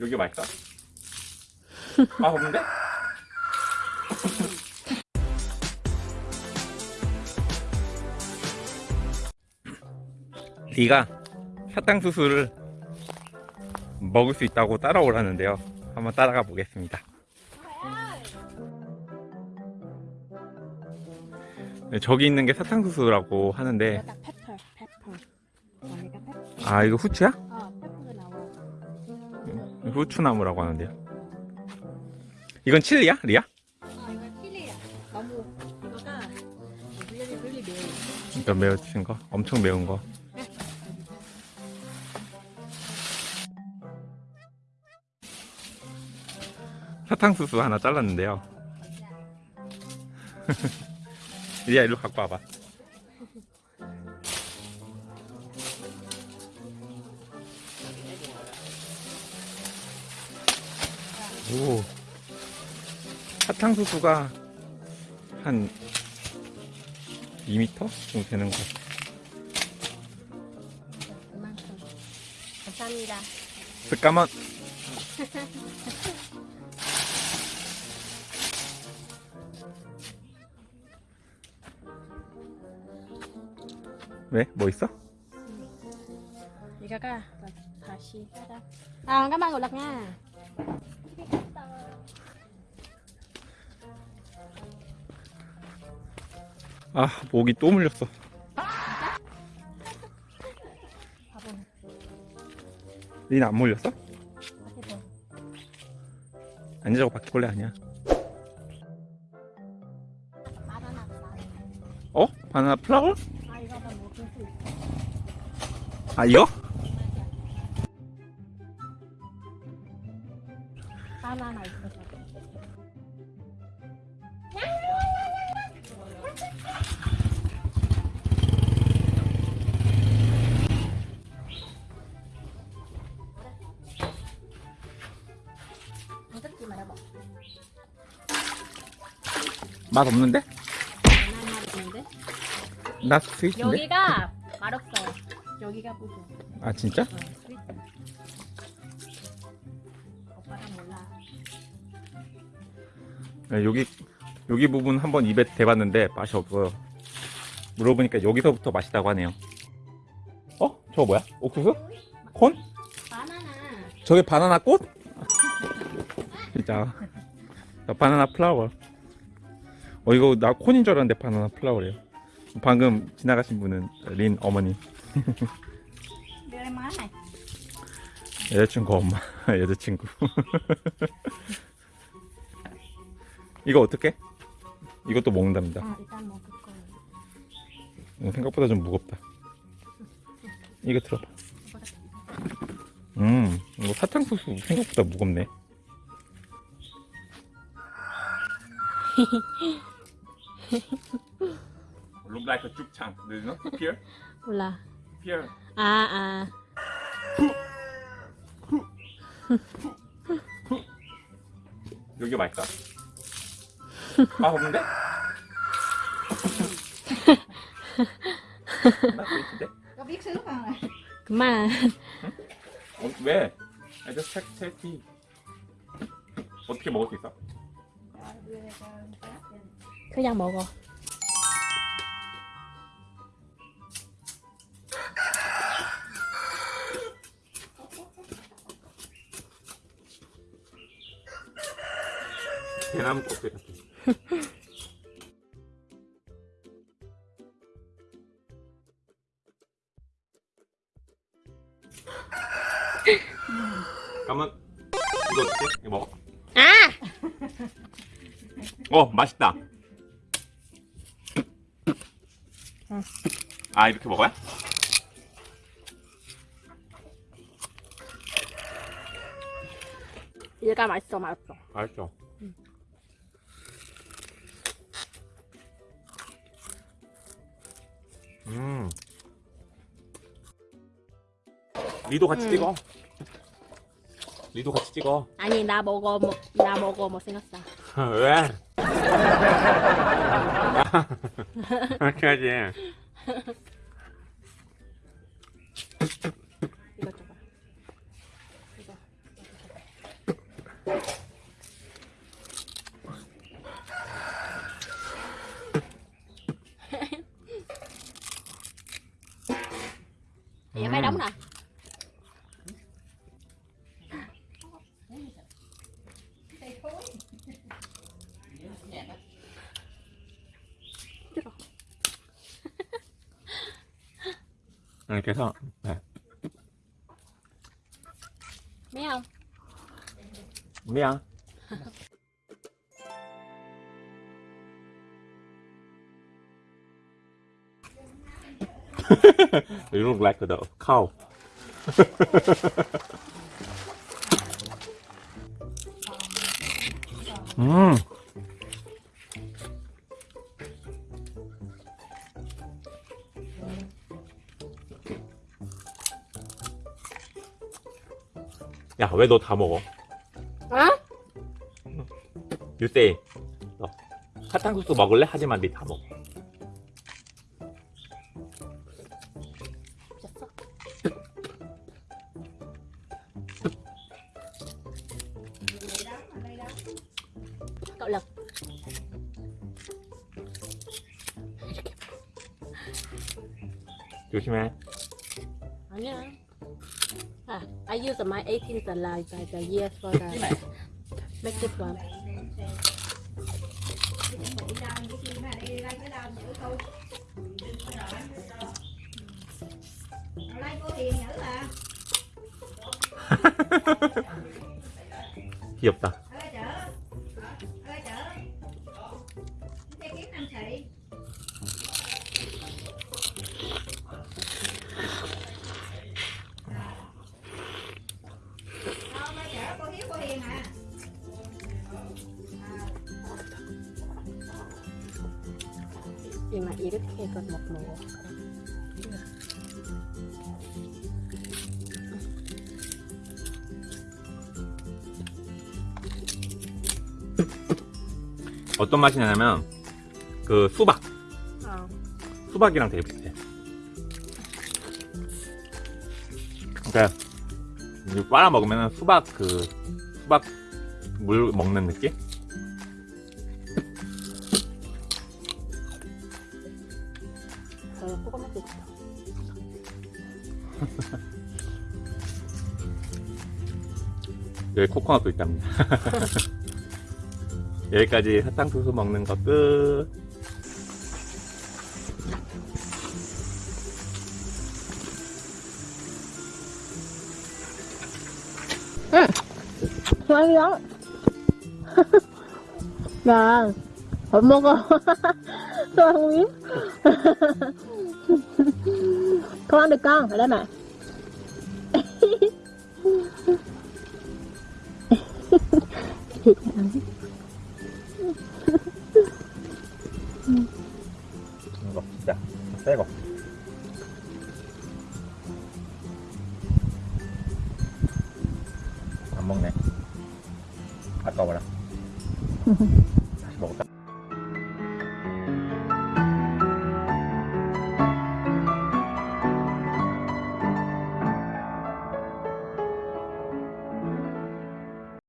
여기 맛있다. 아, 없는데? 리가 사탕수수를 먹을 수 있다고 따라오라는데요. 한번 따라가 보겠습니다. 네, 저기 있는 게 사탕수수라고 하는데. 아, 이거 후추야? 어. 후추나무라고 하는데요. 이건 칠리야? 리야? 아, 이거 칠리야. 너무 이거가 really really 매워. 이거 매우친 거? 엄청 매운 거. 사탕수수 하나 잘랐는데요. 리야 일로 갖고 와봐. 오. 사탕수수가 한 2m 정도 되는 것 같아. 이만큼. 감사합니다. 잠깐만. 왜? 뭐 있어? 이거가 다시 따라. 아, 잠깐만 올라가. 아, 목이 또 물렸어. 니는 안 물렸어? 아니, 저거 바퀴벌레 아니야. 어? 바나나 플라워? 아, 이거 맛 없는데? 있는데? 나 sweet인데? 여기가 맛없어. 여기가 뿌려. 아, 진짜? 어, sweet. 오빠가 몰라. 네, 여기, 여기 부분 한번 입에 대봤는데 맛이 없어요. 물어보니까 여기서부터 맛있다고 하네요. 어? 저거 뭐야? 옥수수? corn? 바나나. 저게 바나나 꽃? 진짜 나 바나나 플라워 어 이거 나 콘인 줄 알았는데 바나나 플라워래요 방금 지나가신 분은 린 어머니. 여자친구 엄마 여자친구 이거 어떻게? 이것도 먹는답니다 아. 음, 생각보다 좀 무겁다 이거 들어봐 음 이거 사탕수수 생각보다 무겁네 Look like a 죽창. Do you know? Here? 몰라. Here. 아, 아. 여기 맛있다. 아, 없는데? 나 있는데? có biết xứ không này 그만. 어, 왜? I just check, check tea. 어떻게 먹을 수 있어? Anh Pháp đi. 그냥 먹어. 대나무 껍질 같아. 잠깐만. 이거 어떻게? 이거 먹어? 아! 어, 맛있다. 아, 이렇게 먹어야? 얘가 맛있어, 맛있어. 맛있죠. 음. 리도 같이 음. 찍어. 리도 같이 찍어. 아니, 나 먹어, 뭐, 나 먹어, 못생겼어. 왜? 그렇게 하지. 이거 줘봐. 이거. Vậy mai Ừ. đóng nè. 이렇게 해서 네. Mấy không? 미안 you look like the cow 음 야, 왜 너 다 먹어? Hả? 유세이 너 사탕수수 먹을래? 하지만 니다 먹어. 조심해 아니야. Ah, I use my 18th life by the year for the make this one. Hiệp cô à 이렇게 해서 못 먹어. 어떤 맛이 나냐면 그 수박 어. 수박이랑 되게 비슷해 그러니까 이거 빨아 먹으면 수박 그 수박 물 먹는 느낌? 여기 코코넛도 있답니다 여기까지 사탕수수 먹는 거 끝. 맛이야. 나, 밥 먹어. 소황이? Con ăn được con, ở đây mà. Thịt ăn. 이거 진짜 새거 안 먹네 아까워라